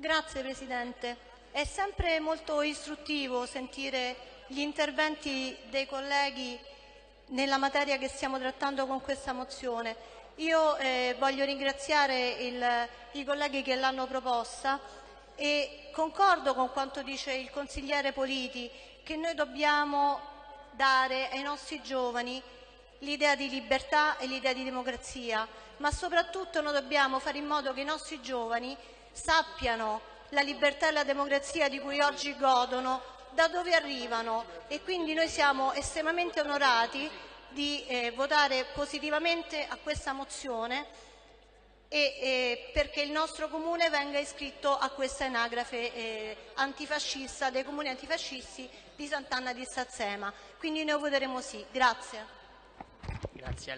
Grazie Presidente. È sempre molto istruttivo sentire gli interventi dei colleghi nella materia che stiamo trattando con questa mozione. Io eh, voglio ringraziare il, i colleghi che l'hanno proposta e concordo con quanto dice il consigliere Politi che noi dobbiamo dare ai nostri giovani l'idea di libertà e l'idea di democrazia, ma soprattutto noi dobbiamo fare in modo che i nostri giovani sappiano la libertà e la democrazia di cui oggi godono, da dove arrivano e quindi noi siamo estremamente onorati di eh, votare positivamente a questa mozione e, eh, perché il nostro comune venga iscritto a questa anagrafe eh, antifascista dei comuni antifascisti di Sant'Anna di Sazzema. Quindi noi voteremo sì. Grazie. Grazie